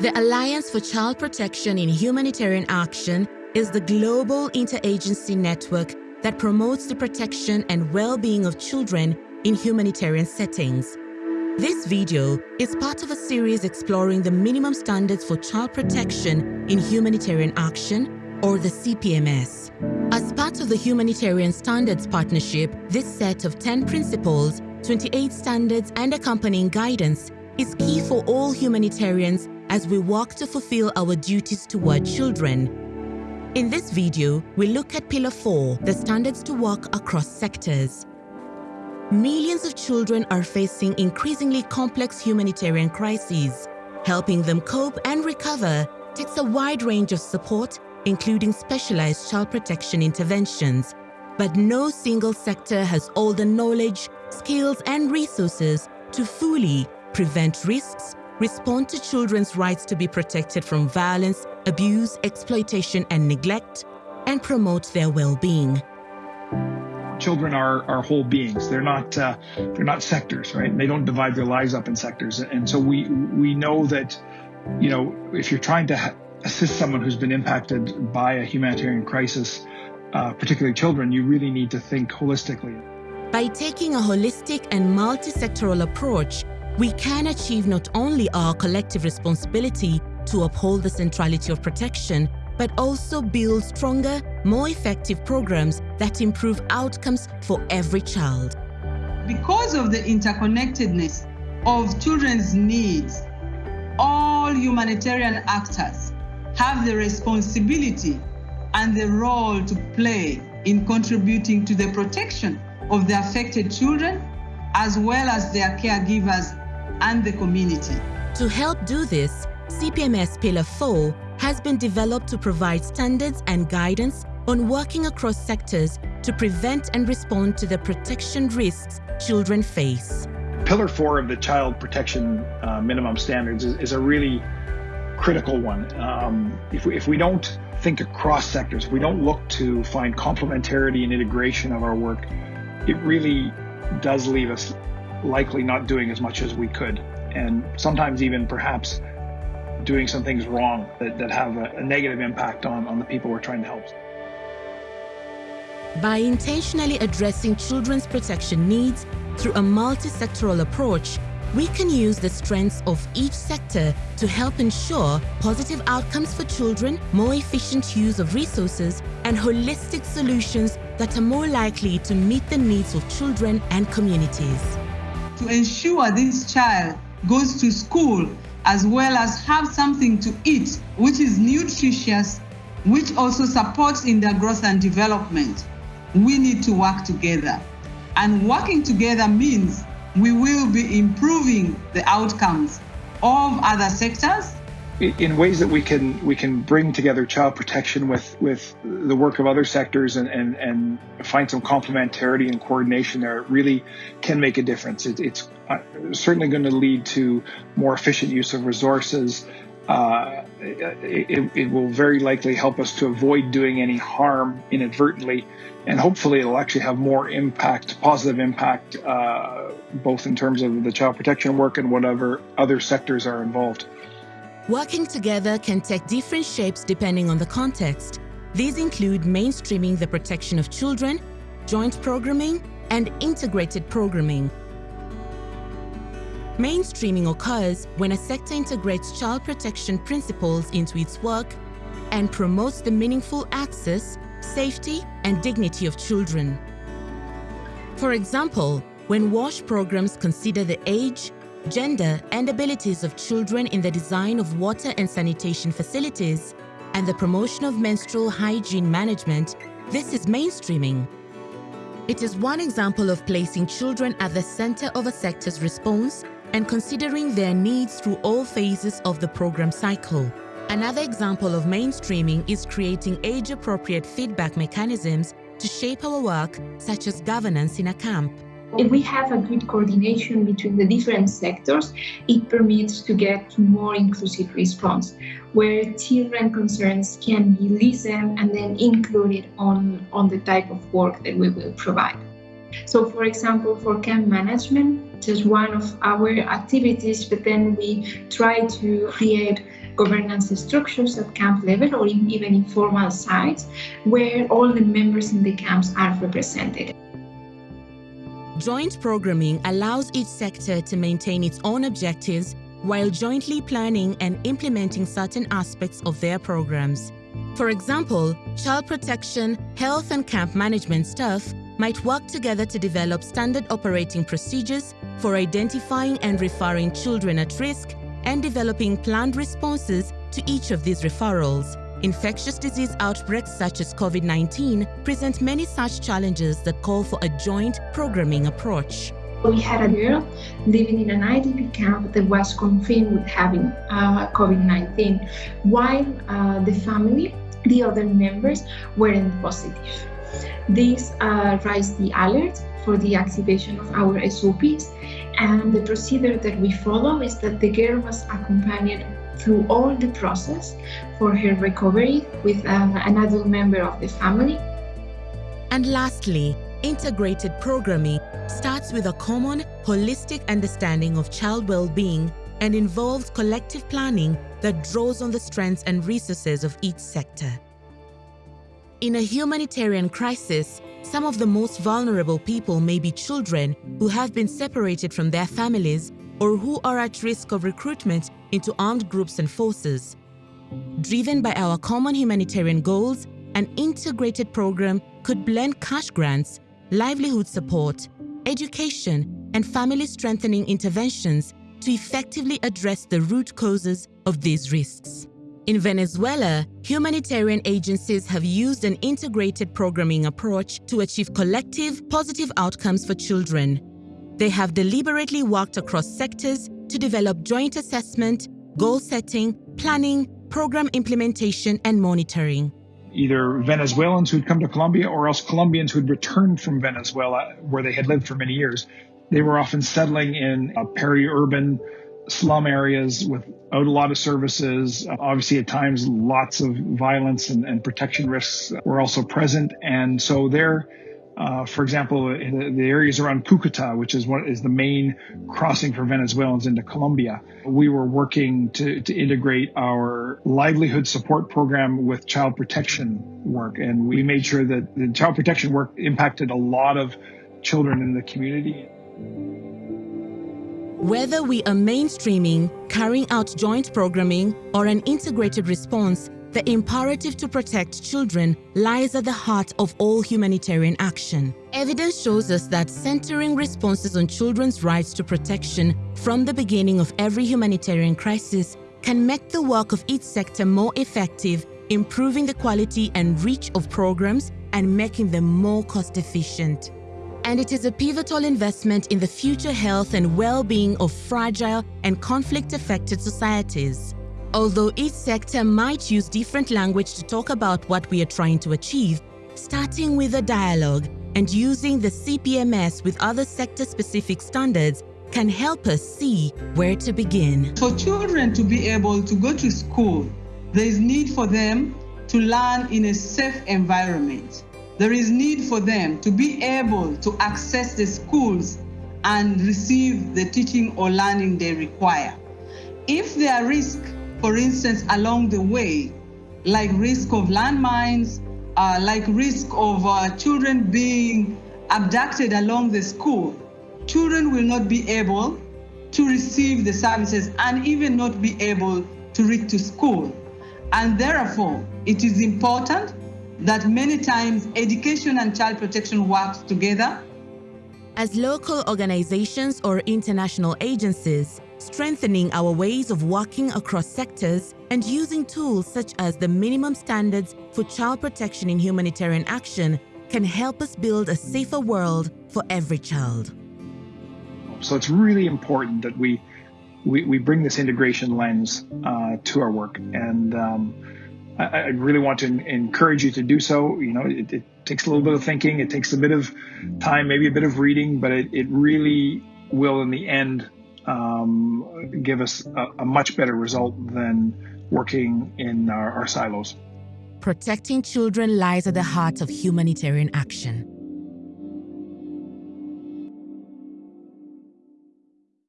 The Alliance for Child Protection in Humanitarian Action is the global interagency network that promotes the protection and well-being of children in humanitarian settings. This video is part of a series exploring the minimum standards for child protection in humanitarian action, or the CPMS. As part of the Humanitarian Standards Partnership, this set of 10 principles, 28 standards and accompanying guidance is key for all humanitarians as we work to fulfill our duties toward children. In this video, we look at Pillar 4, the standards to work across sectors. Millions of children are facing increasingly complex humanitarian crises. Helping them cope and recover takes a wide range of support, including specialized child protection interventions. But no single sector has all the knowledge, skills and resources to fully prevent risks, respond to children's rights to be protected from violence, abuse, exploitation and neglect, and promote their well-being children are, are whole beings. They're not uh, they're not sectors, right? They don't divide their lives up in sectors. And so we we know that, you know, if you're trying to assist someone who's been impacted by a humanitarian crisis, uh, particularly children, you really need to think holistically. By taking a holistic and multi-sectoral approach, we can achieve not only our collective responsibility to uphold the centrality of protection, but also build stronger, more effective programs that improve outcomes for every child. Because of the interconnectedness of children's needs, all humanitarian actors have the responsibility and the role to play in contributing to the protection of the affected children as well as their caregivers and the community. To help do this, CPMS Pillar 4 has been developed to provide standards and guidance on working across sectors to prevent and respond to the protection risks children face. Pillar 4 of the Child Protection uh, Minimum Standards is, is, a really critical one. Um, if, we, if we don't think across sectors, if we don't look to find complementarity and integration of our work, it really does leave us likely not doing as much as we could. And sometimes even perhaps doing some things wrong that, that have a, a negative impact on, on the people we're trying to help. By intentionally addressing children's protection needs through a multi-sectoral approach, we can use the strengths of each sector to help ensure positive outcomes for children, more efficient use of resources, and holistic solutions that are more likely to meet the needs of children and communities. To ensure this child goes to school as well as have something to eat, which is nutritious, which also supports in their growth and development. We need to work together. And working together means we will be improving the outcomes of other sectors in ways that we can we can bring together child protection with with the work of other sectors and and, and find some complementarity and coordination there really can make a difference. It, it's uh, certainly going to lead to more efficient use of resources. Uh, it, it, will very likely help us to avoid doing any harm inadvertently, and hopefully it'll actually have more impact, positive impact, uh, both in terms of the child protection work and whatever other sectors are involved. Working together can take different shapes depending on the context. These include mainstreaming the protection of children, joint programming, and integrated programming. Mainstreaming occurs when a sector integrates child protection principles into its work and promotes the meaningful access, safety, and dignity of children. For example, when WASH programs consider the age, gender and abilities of children in the design of water and sanitation facilities, and the promotion of menstrual hygiene management, this is mainstreaming. It is one example of placing children at the center of a sector's response and considering their needs through all phases of the program cycle. Another example of mainstreaming is creating age-appropriate feedback mechanisms to shape our work, such as governance in a camp. If we have a good coordination between the different sectors, it permits to get more inclusive response, where children concerns can be listened and then included on, on the type of work that we will provide. So for example, for camp management, just one of our activities, but then we try to create governance structures at camp level or in, even informal sites where all the members in the camps are represented. Joint programming allows each sector to maintain its own objectives while jointly planning and implementing certain aspects of their programs. For example, child protection, health and camp management staff might work together to develop standard operating procedures for identifying and referring children at risk and developing planned responses to each of these referrals. Infectious disease outbreaks such as COVID-19 present many such challenges that call for a joint programming approach. We had a girl living in an IDP camp that was confirmed with having uh, COVID-19, while uh, the family, the other members, weren't positive. This uh, raised the alert for the activation of our SOPs, and the procedure that we follow is that the girl was accompanied through all the process for her recovery with uh, an adult member of the family. And lastly, integrated programming starts with a common, holistic understanding of child well-being and involves collective planning that draws on the strengths and resources of each sector. In a humanitarian crisis, some of the most vulnerable people may be children who have been separated from their families or who are at risk of recruitment into armed groups and forces. Driven by our common humanitarian goals, an integrated program could blend cash grants, livelihood support, education, and family strengthening interventions to effectively address the root causes of these risks. In Venezuela, humanitarian agencies have used an integrated programming approach to achieve collective, positive outcomes for children. They have deliberately worked across sectors to develop joint assessment, goal setting, planning, program implementation, and monitoring. Either Venezuelans who'd come to Colombia or else Colombians who'd returned from Venezuela, where they had lived for many years. They were often settling in uh, peri-urban slum areas without a lot of services. Obviously, at times, lots of violence and, and protection risks were also present. And so there, uh, for example, the, the, areas around Cucuta, which is what is the main crossing for Venezuelans into Colombia, we were working to, to integrate our livelihood support program with child protection work. And we made sure that the child protection work impacted a lot of children in the community. Whether we are mainstreaming, carrying out joint programming, or an integrated response, the imperative to protect children lies at the heart of all humanitarian action. Evidence shows us that centering responses on children's rights to protection from the beginning of every humanitarian crisis can make the work of each sector more effective, improving the quality and reach of programs and making them more cost-efficient and it is a pivotal investment in the future health and well-being of fragile and conflict-affected societies. Although each sector might use different language to talk about what we are trying to achieve, starting with a dialogue and using the CPMS with other sector-specific standards can help us see where to begin. For children to be able to go to school, there is need for them to learn in a safe environment. There is need for them to be able to access the schools and receive the teaching or learning they require. If there are risks, for instance, along the way, like risk of landmines, uh, like risk of uh, children being abducted along the school, children will not be able to receive the services and even not be able to reach to school. And therefore, it is important that many times education and child protection work together. As local organizations or international agencies, strengthening our ways of working across sectors and using tools such as the minimum standards for child protection in humanitarian action can help us build a safer world for every child. So it's really important that we we, we bring this integration lens uh, to our work and um, I, I really want to encourage you to do so. You know, it, it, takes a little bit of thinking, it takes a bit of time, maybe a bit of reading, but it, it really will, in the end, um, give us a, a, much better result than working in our, our silos. Protecting children lies at the heart of humanitarian action.